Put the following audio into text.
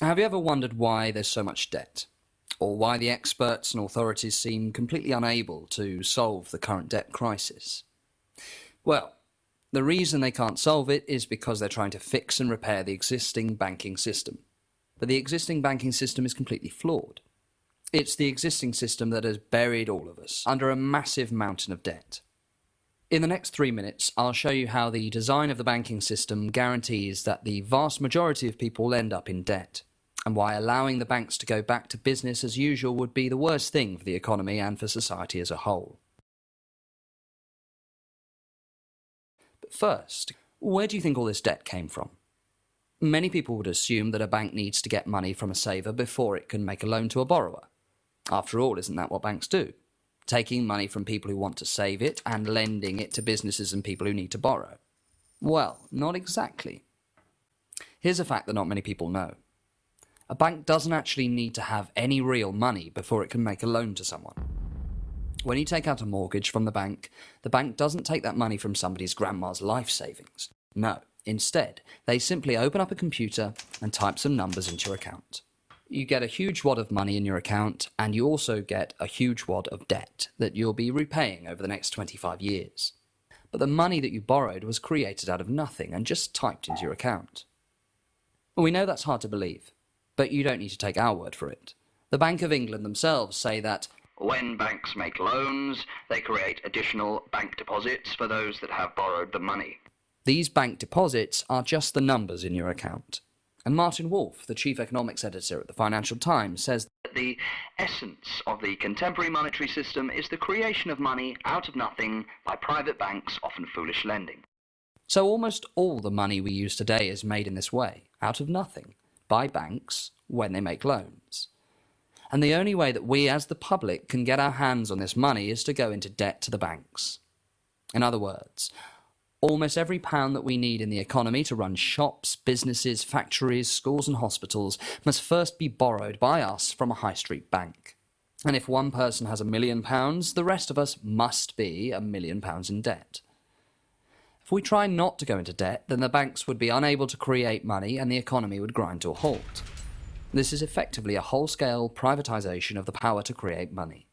Have you ever wondered why there's so much debt? Or why the experts and authorities seem completely unable to solve the current debt crisis? Well, the reason they can't solve it is because they're trying to fix and repair the existing banking system. But the existing banking system is completely flawed. It's the existing system that has buried all of us under a massive mountain of debt. In the next three minutes, I'll show you how the design of the banking system guarantees that the vast majority of people end up in debt, and why allowing the banks to go back to business as usual would be the worst thing for the economy and for society as a whole. But first, where do you think all this debt came from? Many people would assume that a bank needs to get money from a saver before it can make a loan to a borrower. After all, isn't that what banks do? Taking money from people who want to save it and lending it to businesses and people who need to borrow? Well, not exactly. Here's a fact that not many people know. A bank doesn't actually need to have any real money before it can make a loan to someone. When you take out a mortgage from the bank, the bank doesn't take that money from somebody's grandma's life savings. No, instead, they simply open up a computer and type some numbers into your account you get a huge wad of money in your account and you also get a huge wad of debt that you'll be repaying over the next 25 years. But the money that you borrowed was created out of nothing and just typed into your account. We know that's hard to believe, but you don't need to take our word for it. The Bank of England themselves say that when banks make loans, they create additional bank deposits for those that have borrowed the money. These bank deposits are just the numbers in your account. And Martin Wolf, the chief economics editor at the Financial Times, says that the essence of the contemporary monetary system is the creation of money out of nothing by private banks, often foolish lending. So almost all the money we use today is made in this way, out of nothing, by banks when they make loans. And the only way that we as the public can get our hands on this money is to go into debt to the banks. In other words, Almost every pound that we need in the economy to run shops, businesses, factories, schools and hospitals must first be borrowed by us from a high street bank. And if one person has a million pounds, the rest of us must be a million pounds in debt. If we try not to go into debt, then the banks would be unable to create money and the economy would grind to a halt. This is effectively a whole-scale privatisation of the power to create money.